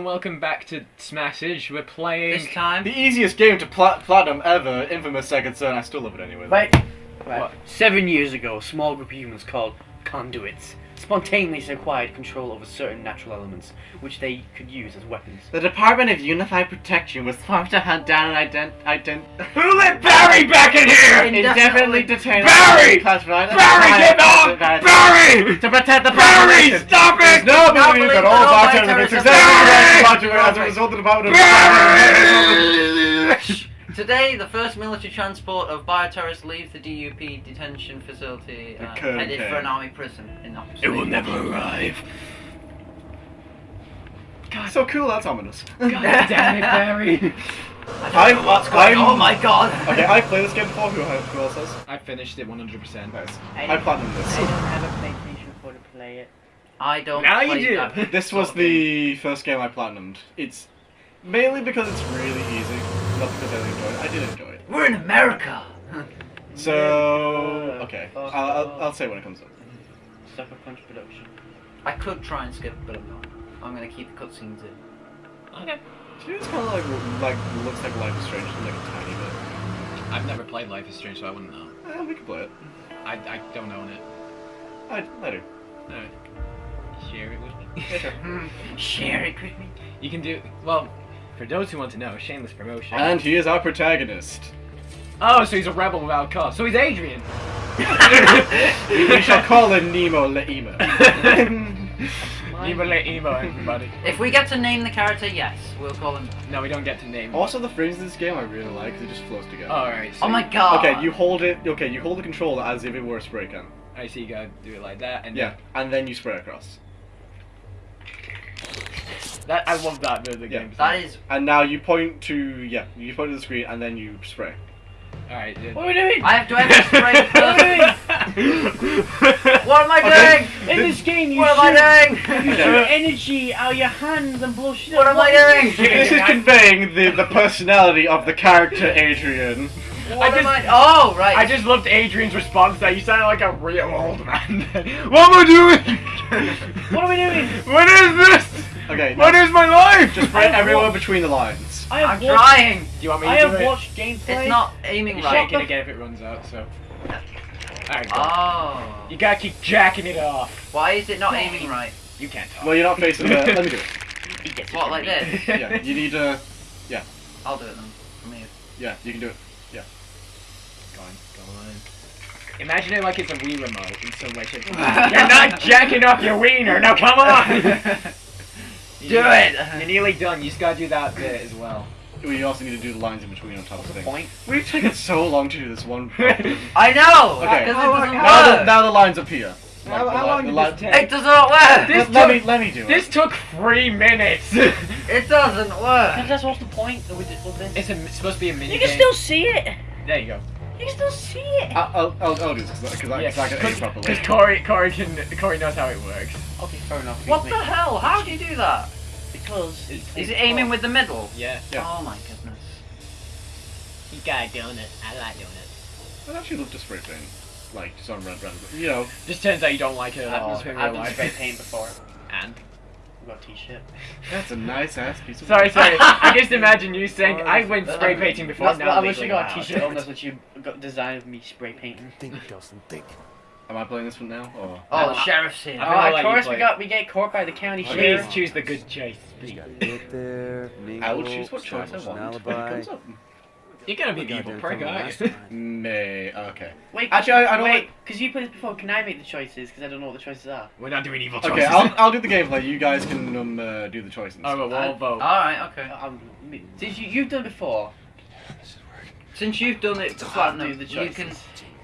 and welcome back to Smashage. We're playing. This time, The easiest game to plat- platinum ever, Infamous Second Son. I still love it anyway. Right. right. What? Seven years ago, a small group of humans called conduits spontaneously acquired control over certain natural elements, which they could use as weapons. The Department of Unified Protection was formed to hunt down and ident- ident- Who let Barry back in here? indefinitely detain Barry! classified Barry, get off! Barry! to protect the Barry, population. stop it! no Not belief believe that that all all bartenders bartenders are are successful as a result of the Department of Barry! Today, the first military transport of bioterrorists leaves the DUP detention facility, uh, Code headed for an army prison in Oxford. It will never arrive. So cool, that's ominous. God damn it, Barry. I, don't I, what's Going- oh my god! Okay, I played this game before. Who, who else has? I finished it 100%. Nice. I I platinumed this. I don't have a PlayStation 4 to play it. I don't. Now you do. that This was of game. the first game I platinumed. It's mainly because it's really easy, not because I really enjoy it. I did enjoy it. We're in America. So okay, I'll, I'll, I'll say when it comes up. Sucker Punch Production. I could try and skip, but I'm not. I'm gonna keep the cutscenes in. Okay. Do you know it's kind of like like looks like Life is Strange, like a tiny bit. I've never played Life is Strange, so I wouldn't know. Eh, we can play it. I, I don't own it. I, I do. Alright. Share it with me. Share it with me. You can do. Well, for those who want to know, shameless promotion. And he is our protagonist. oh, so he's a rebel without a cause. So he's Adrian. we, we shall call him Nemo Leemo. Emo let everybody. If we get to name the character, yes, we'll call him. No, we don't get to name. also, the frames in this game I really like. 'cause It just flows together. Alright. So Oh my god. Okay, you hold it. Okay, you hold the controller as if it were a spray can. I see you gotta do it like that, and Yeah, and then you spray across. That I love that bit of the Yeah. game. That is. And now you point to yeah, you point to the screen and then you spray. Alright. What are we doing? I have to have to spray first. What am I Okay. doing? In this game, you What am I doing? You shoot energy out of your hands and blow shit What am I doing? this? This is conveying the, the personality of the character Adrian. What I am just- I? Oh, right. I just loved Adrian's response that you sounded like a real old man. what am I doing? What are we doing? What is this? Okay, What now is my life? just spray everywhere between the lines. I have I'm trying. Do you want me to I do have watched gameplay. It's not aiming It's right. shaking again if it runs out, so. Alright, go. Oh. You gotta keep jacking it off. Why is it not aiming right? You can't talk. Well, you're not facing the. Let me do it. What, like me. this? Yeah, you need to. Yeah. I'll do it then. From here. Yeah, you can do it. Yeah. Go on, go on. Imagine it like it's a Wii remote in some way, shape, or form. You're not jacking off your wiener. Now come on. Do it. You're nearly done. You just gotta do that bit as well. We also need to do the lines in between on top of the things. point. We've taken so long to do this one. I know. Okay. Because it doesn't now, the, now the lines appear. Like, how the long did this take? It does not work. This Let, let took- me let me do This it. took three minutes. It doesn't work. Because work. that's what's the point with, it, with this. it's, a, it's supposed to be a mini You can game. still see it. There you go. You can still see it. I- I'll, I'll, I'll do this because I, Yeah, 'cause I can aim properly. because Corey, Corey can, Corey knows how it works. Okay, fair enough. What the hell? How do you do that? Because It's- Is it aiming with the middle? Yeah. Yeah. Oh my goodness. You got doing it. I like doing it. I'd actually love to spray paint, like just on red, red, you know. Just turns out you don't like it. Oh, I've That's done, in I've real done spray paint before. And I've got a t-shirt. That's a nice ass piece of. sorry, sorry. I just imagine you saying oh, I went spray painting before. That's, now I wish legally you got a allowed." t-shirt on this that you got design of me spray painting. Think, Dawson, think. Am I playing this one now? Or Oh, the sheriff's I here. Oh, of course we it. got we get caught by the county Okay. Please choose the good choice. Just please. gotta get there, mingle, I will choose what choice I want when it comes up. You're gonna be the evil there prick, aren't you? May okay. Wait, Actually, I, I don't wait, like. because you played this before. Can I make the choices? Because I don't know what the choices are. We're not doing evil choices. Okay, I'll, I'll do the gameplay. You guys can um, uh, do the choices. Oh, but we'll all vote. Alright, okay. Um, since you you've done it before, Since you've done it I'll platinum, do the you can.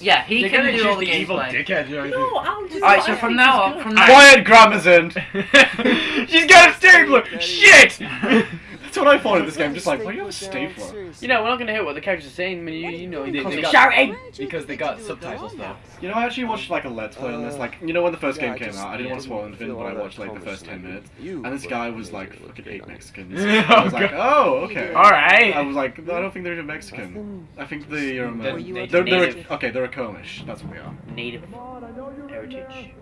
Yeah, he You're can gonna do choose all the the evil gameplay. dickhead. aren't you? No, I'll do. Alright, so from now on, good. from now Quiet, Gramazon. She's got a stapler. Shit. That's what I thought of this game. Just like, why do you have a stapler? You know, we're not gonna hear what the characters are saying. I mean, you, you know, They- they, they they got- shouting. because they got subtitles though. You know, I actually watched like a let's play on this. Like, you know, when the first Yeah, game I came just- out, I didn't yeah. want to spoil anything, but I watched like the first ten minutes, you, and this guy was like think fucking eight looks Mexicans. good. I was like, oh, okay. All right. I was like, I don't think they're even Mexican. I think they um, They're uh, native. they're, they're okay. They're Akomish. That's what we are. Native heritage.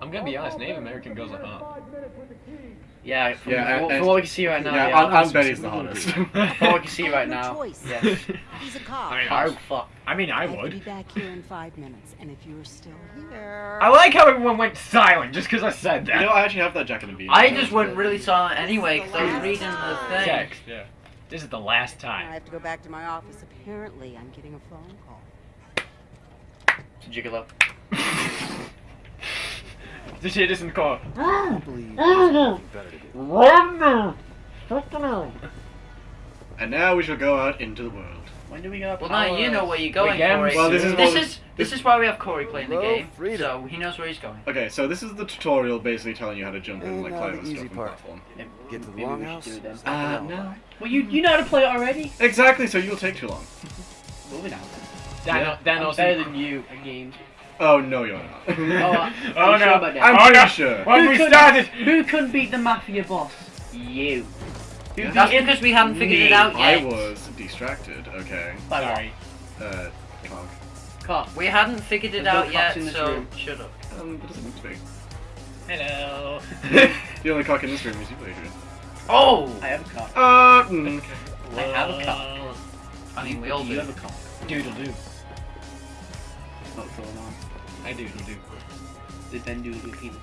I'm gonna be honest. Native American girls are hot. Yeah, from, Yeah, from, and- from what we can see right now. yeah, Yeah, Aunt, Aunt Betty's the hottest. From what we can see right No now. choice. Yes. He's a cop. I mean, Oh fuck. I mean, I I would. be back here in five minutes, and if you're still here, I like how everyone went silent just because I said you that. know, I actually have that jacket and beanie. I just went really silent anyway because I was reading the thing. Text, yeah. This is the last time. I have to go back to my office. Apparently, I'm getting a phone call. It's a gigolo. Just hear this in the car. I believe there's something better to do. And now we shall go out into the world. When do we go? Well, now you know where you're going, Again? Corey. Well, this is this what- is this is why we have Corey playing the game, freedom. so he knows where he's going. Okay, so this is the tutorial basically telling you how to jump and And like climb the and easy stuff and platform. Get to the Maybe we should longhouse. do it then. stop Uh, no. Well, you you know how to play it already. Exactly, so you'll take too long. Moving on. Dan, Yeah. Dan I'm better than you at games. Oh no, you're not. Oh, uh, Oh Are you no! about that? I'm oh, pretty no. sure. When Who we could- started, Who couldn't beat the mafia boss? You. Who beat That's because we haven't figured it out yet. I was distracted. Okay. By what? sorry. Uh, cock. Cop. We hadn't figured it There's no out yet, in this so room. shut up. Um, it doesn't need to be. Hello. the only cock in this room is you, Adrian. Oh! I have a cock. Uh, mm. I have a cock. I mean, we all do. you have a cop. Doodle doo. What's going on? I doodle doo. Did Ben do with your penis?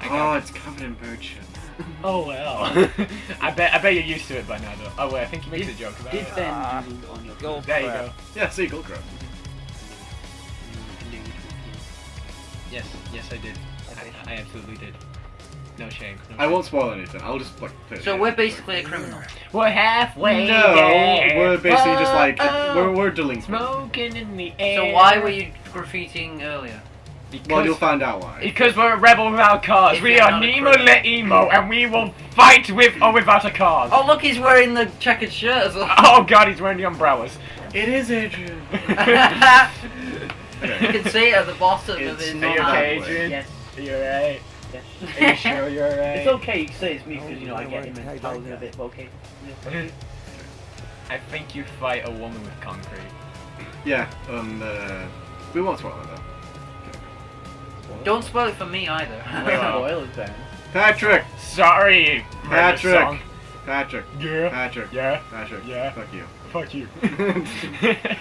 I Oh, it's covered in bird shit. Oh well. I bet I bet you're used to it by now though. Oh wait, I think you made a joke about Did it. Ben doodle on your Go penis? There you go. Yeah, seagull crab. Mm, and then you Yes, yes I did. I, I absolutely did. No shame. No I won't spoil anything. I'll just like. play So game. we're basically a criminal. We're halfway No, there. we're basically just like Oh, we're we're delinquent. smoking in the air. So why were you graffitiing earlier? Because, Well, you'll find out why. because we're a rebel without cars. If We you're are not a Nemo criminal. Le Emo, and we will fight with or without a cause. Oh, look, he's wearing the checkered shirt as well. Oh god, he's wearing the umbrellas. It is Adrian. you can see it at the bottom of It's his not Are you okay, Adrian? Yes. Are you alright? Yes. Are you sure you're alright? It's okay, you can say it's me because you know I Oh, get him right, and right, tell him a right. bit, but okay. I think you fight a woman with concrete. Yeah. Um. Uh, we won't spoil it though. Don't spoil it for me either. Well. Oil is. Patrick. Sorry, Patrick. Patrick. Yeah. Patrick. Yeah. Patrick. Yeah. Fuck you. Fuck you.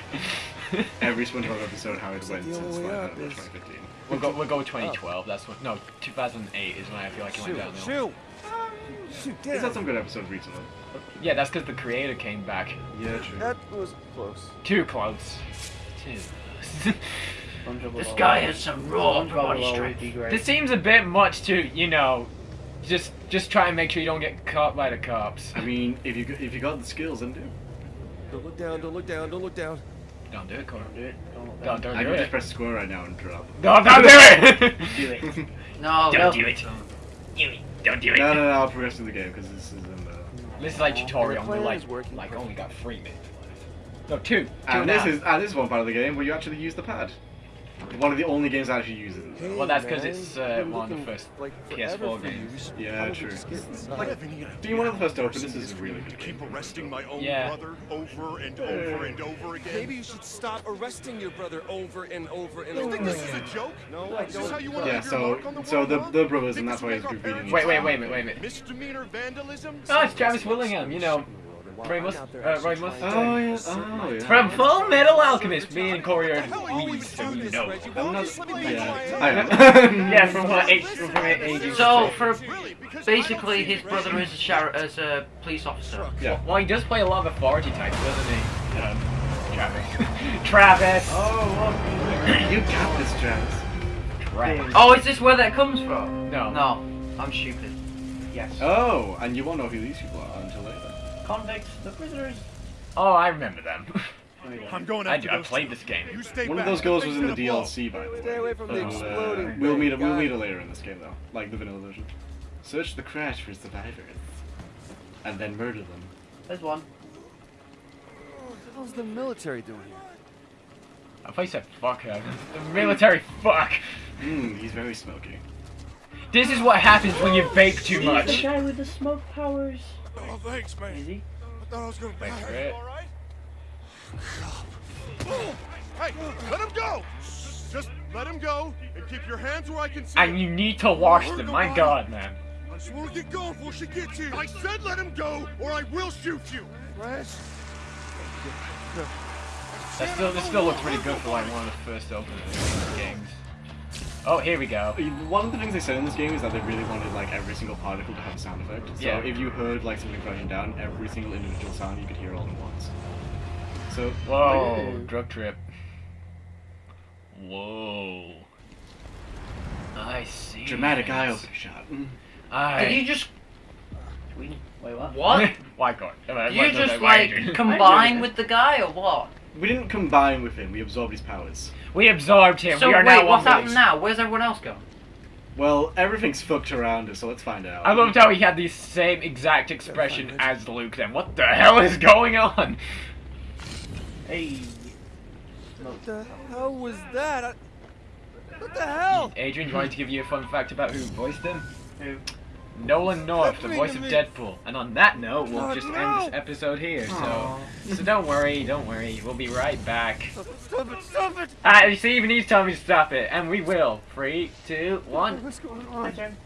Every SpongeBob episode, how it went since only way like up uh, is- 2015. we'll go. We'll go with 2012. That's what. No, 2008 is when I feel like it went Shoot, downhill. shoot. Shoot, He's had some good episodes recently. Yeah, that's because the creator came back. Yeah, true. That was close. Too close. Too close. SpongeBob this guy has some raw SpongeBob body strength. this seems a bit much to, you know, just just try and make sure you don't get caught by the cops. I mean, if you if you got the skills, then do. Don't look down, don't look down, don't look down. Don't do it, Connor. Don't do it. Don't look Don't, don't I do can it. just press square right now and drop. No, don't do it. Do it. No, Don't no. do it. Do it. Don't do it. No, no, no. I'll progress through the game because this is in the. This is like tutorial. The We're like, like only got three minutes left. No, two. Two And now. this is and this is one part of the game where you actually use the pad. One of the only games that actually uses it. Hey, Well, that's because it's, uh, one of the first like PS4 forever for games. Yeah, true. just get inside. Like, being one of the first to open, this is a really good game. Keep arresting my own Yeah. brother over and over and over again. Maybe you should stop arresting your brother over and over and over. You over think this is a joke? No, I Is this how don't. you want Yeah, leave so the so the the brothers, Think and this that's will why he's make repeating. Wait, wait, wait a minute, wait a minute. Misdemeanor vandalism? Oh, it's Travis Willingham. You know, While Roy I'm Mus- out there uh, actually Roy trying Mustang. to Oh yeah, oh my yeah. from Full Metal Alchemist, me and Corey are What the hell are you leads even who doing, know. I'm not. don't you let me Yeah. I am. Yeah, from what age? From what ages? So, for Really? Because I basically, his brother is a, sheriff, as a police officer. Yeah. Well, he does play a lot of authority types, doesn't he? Um, Travis. Travis. Oh, you got this, Travis. Travis. Oh, is this where that comes from? No. No, I'm stupid. Yes. Oh, and you won't know who these people are until later. Convicts, the prisoners. Oh, I remember them. There we go. I'm going I, after I those played this game. You stay One of those girls was in the. DLC, by the way. Stay away from the And, uh, we'll thing, meet. We'll meet her later in this game, though, like the vanilla version. Search the crash for survivors, and then murder them. There's one. What the hell's the military doing here? I thought you said fuck her. The military fuck. Mmm, he's very smoky. This is what happens when you vape too much. The much. guy with the smoke powers. Oh, thanks, man. Is he? I thought I was gonna Thanks die. for it. All right? Hey, let him go! Just let him go and keep your hands where I can see And you need to wash them. My god, man. I just want to get going before she gets here. I said let him go, or I will shoot you. Flash. That still, this still looks pretty good for like one of the first opening games. Oh, here we go. One of the things they said in this game is that they really wanted like every single particle to have a sound effect. So Yeah. if you heard like something crashing down, every single individual sound you could hear all at once. So Whoa, drug trip. Whoa. I see. dramatic eye this. opening shot. Mm. I. Did you just Wait, what? what? Why God? Did you just like combine with the guy or what? We didn't combine with him. We absorbed his powers. We absorbed him. So we are wait, now what's one happening now? Where's everyone else going? Well, everything's fucked around us, so let's find out. I loved how he had the same exact expression as Luke. Then what the hell is going on? Hey. What the hell was that? I... What the hell? Adrian, do you want to give you a fun fact about who voiced him? Who? Nolan North, the voice of. Deadpool. And on that note, we'll just end this episode here. So, so don't worry, don't worry. We'll be right back. Stop it, stop it, stop it! Ah, you see, even he's telling me to stop it, and we will. Three, two, one. What's going on? turn.